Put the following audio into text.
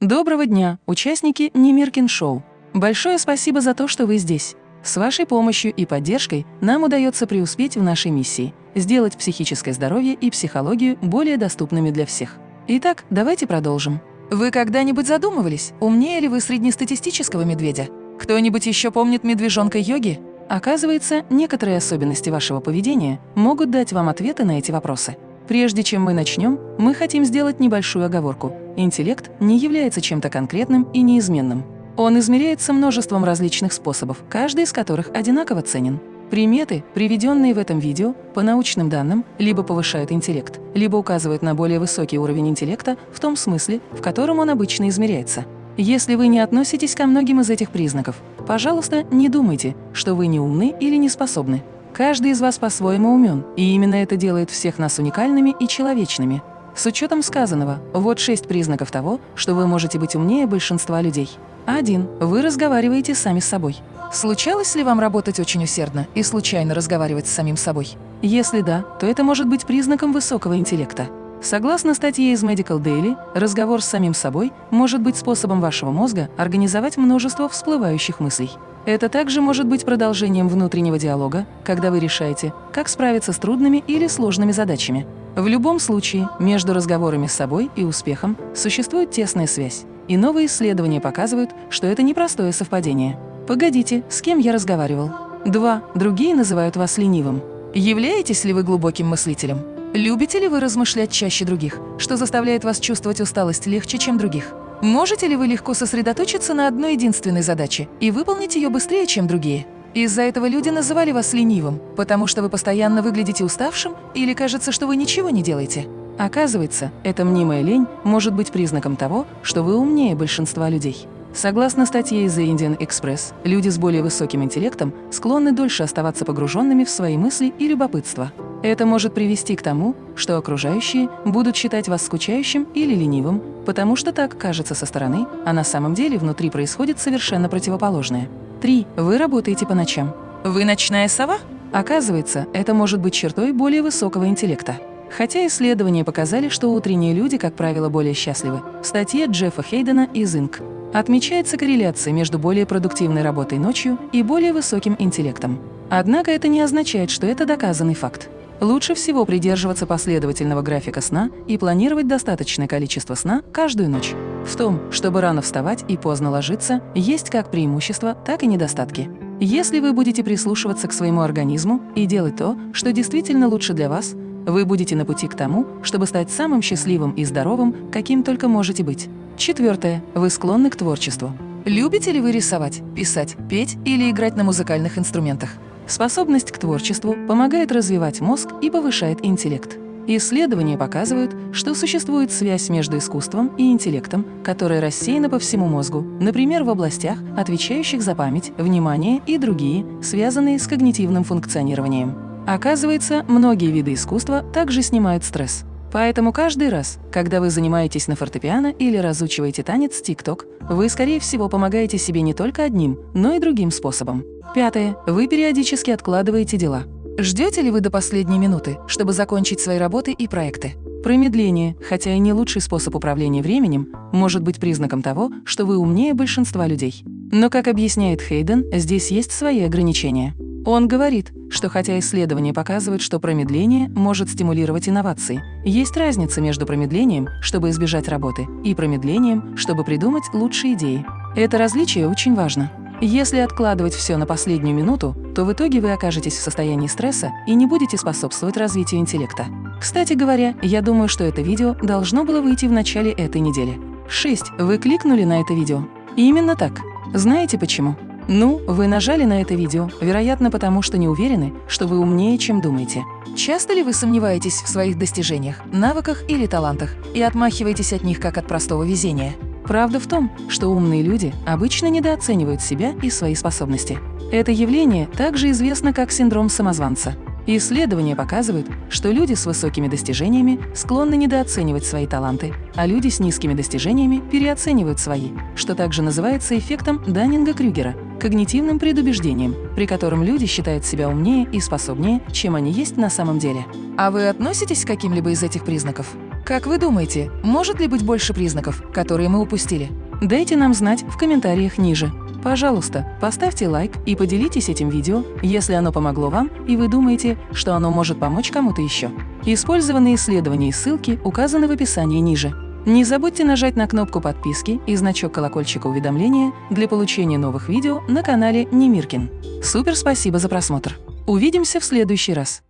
Доброго дня, участники Немиркин Шоу. Большое спасибо за то, что вы здесь. С вашей помощью и поддержкой нам удается преуспеть в нашей миссии – сделать психическое здоровье и психологию более доступными для всех. Итак, давайте продолжим. Вы когда-нибудь задумывались, умнее ли вы среднестатистического медведя? Кто-нибудь еще помнит медвежонка йоги? Оказывается, некоторые особенности вашего поведения могут дать вам ответы на эти вопросы. Прежде чем мы начнем, мы хотим сделать небольшую оговорку. Интеллект не является чем-то конкретным и неизменным. Он измеряется множеством различных способов, каждый из которых одинаково ценен. Приметы, приведенные в этом видео, по научным данным, либо повышают интеллект, либо указывают на более высокий уровень интеллекта в том смысле, в котором он обычно измеряется. Если вы не относитесь ко многим из этих признаков, пожалуйста, не думайте, что вы не умны или не способны. Каждый из вас по-своему умен, и именно это делает всех нас уникальными и человечными. С учетом сказанного, вот шесть признаков того, что вы можете быть умнее большинства людей. 1. Вы разговариваете сами с собой. Случалось ли вам работать очень усердно и случайно разговаривать с самим собой? Если да, то это может быть признаком высокого интеллекта. Согласно статье из Medical Daily, разговор с самим собой может быть способом вашего мозга организовать множество всплывающих мыслей. Это также может быть продолжением внутреннего диалога, когда вы решаете, как справиться с трудными или сложными задачами. В любом случае, между разговорами с собой и успехом существует тесная связь, и новые исследования показывают, что это непростое совпадение. Погодите, с кем я разговаривал? Два. Другие называют вас ленивым. Являетесь ли вы глубоким мыслителем? Любите ли вы размышлять чаще других, что заставляет вас чувствовать усталость легче, чем других? Можете ли вы легко сосредоточиться на одной единственной задаче и выполнить ее быстрее, чем другие? Из-за этого люди называли вас ленивым, потому что вы постоянно выглядите уставшим или кажется, что вы ничего не делаете. Оказывается, эта мнимая лень может быть признаком того, что вы умнее большинства людей. Согласно статье из The Indian Express, люди с более высоким интеллектом склонны дольше оставаться погруженными в свои мысли и любопытство. Это может привести к тому, что окружающие будут считать вас скучающим или ленивым, потому что так кажется со стороны, а на самом деле внутри происходит совершенно противоположное. 3. Вы работаете по ночам. Вы ночная сова? Оказывается, это может быть чертой более высокого интеллекта. Хотя исследования показали, что утренние люди, как правило, более счастливы. В статье Джеффа Хейдена из Inc. Отмечается корреляция между более продуктивной работой ночью и более высоким интеллектом. Однако это не означает, что это доказанный факт. Лучше всего придерживаться последовательного графика сна и планировать достаточное количество сна каждую ночь. В том, чтобы рано вставать и поздно ложиться, есть как преимущества, так и недостатки. Если вы будете прислушиваться к своему организму и делать то, что действительно лучше для вас, вы будете на пути к тому, чтобы стать самым счастливым и здоровым, каким только можете быть. Четвертое. Вы склонны к творчеству. Любите ли вы рисовать, писать, петь или играть на музыкальных инструментах? Способность к творчеству помогает развивать мозг и повышает интеллект. Исследования показывают, что существует связь между искусством и интеллектом, которая рассеяна по всему мозгу, например, в областях, отвечающих за память, внимание и другие, связанные с когнитивным функционированием. Оказывается, многие виды искусства также снимают стресс. Поэтому каждый раз, когда вы занимаетесь на фортепиано или разучиваете танец тик-ток, вы, скорее всего, помогаете себе не только одним, но и другим способом. Пятое. Вы периодически откладываете дела. Ждете ли вы до последней минуты, чтобы закончить свои работы и проекты? Промедление, хотя и не лучший способ управления временем, может быть признаком того, что вы умнее большинства людей. Но, как объясняет Хейден, здесь есть свои ограничения. Он говорит, что хотя исследования показывают, что промедление может стимулировать инновации, есть разница между промедлением, чтобы избежать работы, и промедлением, чтобы придумать лучшие идеи. Это различие очень важно. Если откладывать все на последнюю минуту, то в итоге вы окажетесь в состоянии стресса и не будете способствовать развитию интеллекта. Кстати говоря, я думаю, что это видео должно было выйти в начале этой недели. 6. Вы кликнули на это видео. Именно так. Знаете почему? Ну, вы нажали на это видео, вероятно, потому что не уверены, что вы умнее, чем думаете. Часто ли вы сомневаетесь в своих достижениях, навыках или талантах и отмахиваетесь от них как от простого везения? Правда в том, что умные люди обычно недооценивают себя и свои способности. Это явление также известно как синдром самозванца. Исследования показывают, что люди с высокими достижениями склонны недооценивать свои таланты, а люди с низкими достижениями переоценивают свои, что также называется эффектом Даннинга-Крюгера – когнитивным предубеждением, при котором люди считают себя умнее и способнее, чем они есть на самом деле. А вы относитесь к каким-либо из этих признаков? Как вы думаете, может ли быть больше признаков, которые мы упустили? Дайте нам знать в комментариях ниже. Пожалуйста, поставьте лайк и поделитесь этим видео, если оно помогло вам и вы думаете, что оно может помочь кому-то еще. Использованные исследования и ссылки указаны в описании ниже. Не забудьте нажать на кнопку подписки и значок колокольчика уведомления для получения новых видео на канале Немиркин. Супер спасибо за просмотр! Увидимся в следующий раз!